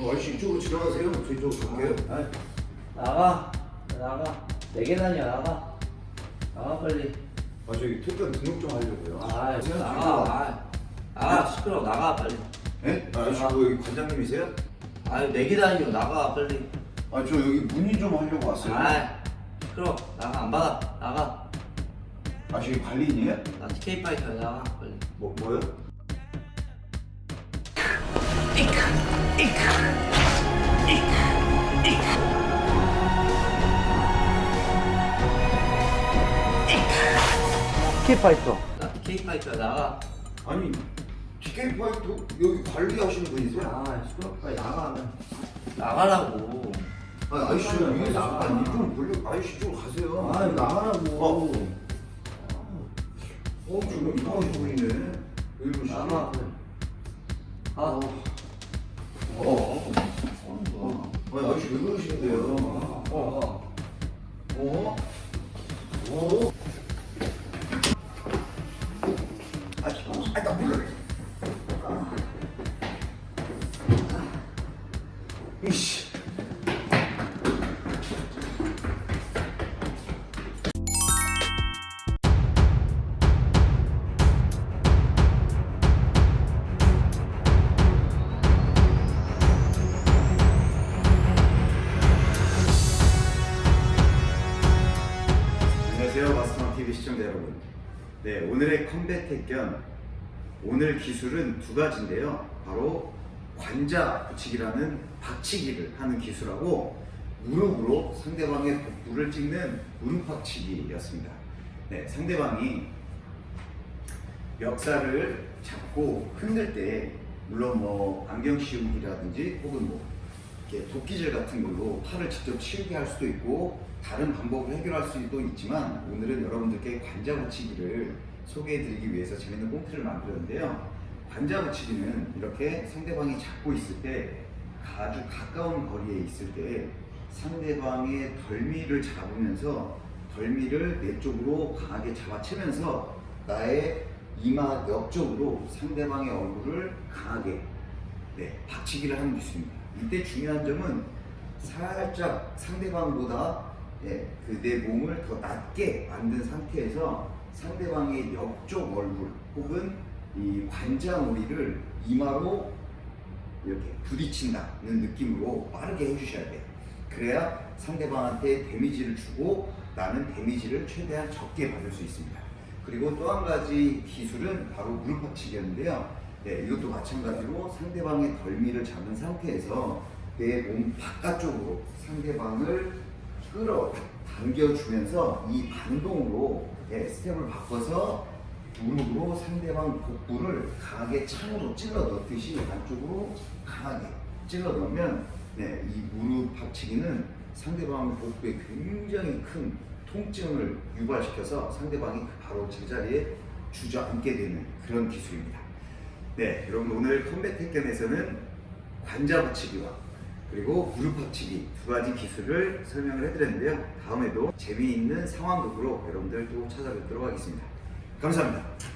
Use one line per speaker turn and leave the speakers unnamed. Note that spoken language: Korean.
어, 아저씨 이쪽으로 지나가세요. 저 이쪽으로 갈게요.
아이, 나가. 나가. 네개 다녀 나가. 나가 빨리.
아 저기 특별 등록 좀 하려고요.
아
제가
나가. 아, 나가. 시끄러워. 나가 빨리.
예? 아, 아저씨 뭐 여기 관장님이세요?
아유 네개 다녀. 나가 빨리.
아 저 여기 문의 좀 하려고 왔어요.
아 시끄러워. 나가 안 받아. 나가.
아 저기 관리인이에요?
나 TK 파이터 나가 빨리.
뭐 뭐요?
TK 파이터 나 TK 파이터 나가
아니 TK 파이터 여기 관리하시는 분이세요?
아 시끄러워 빨리 나가 나가라고
아 아저씨 위에서
나가.
이쪽으로 보려 아저씨 이쪽으로 가세요.
아 나가라고
어 지금 이상하신 분이네. 여기 보시죠.
나가 아
어. 어. 어. 아니 아저씨 왜 그러시는데요?
어.
어? 어? 아,
시청자 여러분. 네 오늘의 컴백 택견 오늘 기술은 두 가지인데요. 바로 관자 붙이기라는 박치기를 하는 기술하고 무릎으로 상대방의 복부를 찍는 무릎 박치기였습니다. 네 상대방이 멱살을 잡고 흔들 때 물론 뭐 안경 씌우기라든지 혹은 뭐 이렇게 도끼질 같은 걸로 팔을 직접 치우게 할 수도 있고 다른 방법을 해결할 수도 있지만 오늘은 여러분들께 관자 붙이기를 소개해 드리기 위해서 재밌는 꽁트를 만들었는데요 관자 붙이기는 이렇게 상대방이 잡고 있을 때 아주 가까운 거리에 있을 때 상대방의 덜미를 잡으면서 덜미를 내 쪽으로 강하게 잡아채면서 나의 이마 옆쪽으로 상대방의 얼굴을 강하게 네, 박치기를 하는 기술입니다. 이때 중요한 점은 살짝 상대방보다 예, 그 내 몸을 더 낮게 만든 상태에서 상대방의 옆쪽 얼굴 혹은 이 관자놀이를 이마로 이렇게 부딪힌다는 느낌으로 빠르게 해주셔야 돼요. 그래야 상대방한테 데미지를 주고 나는 데미지를 최대한 적게 받을 수 있습니다. 그리고 또 한 가지 기술은 바로 무릎 박치기였는데요. 네, 이것도 마찬가지로 상대방의 덜미를 잡은 상태에서 내 몸 바깥쪽으로 상대방을 끌어 당겨주면서 이 반동으로 네, 스텝을 바꿔서 무릎으로 상대방 복부를 강하게 창으로 찔러 넣듯이 안쪽으로 강하게 찔러 넣으면 네, 이 무릎 박치기는 상대방 복부에 굉장히 큰 통증을 유발시켜서 상대방이 바로 제자리에 주저앉게 되는 그런 기술입니다. 네, 여러분 오늘 컴백 택견에서는 관자 붙이기와 그리고 무릎 받치기 두 가지 기술을 설명을 해드렸는데요. 다음에도 재미있는 상황극으로 여러분들 또 찾아뵙도록 하겠습니다. 감사합니다.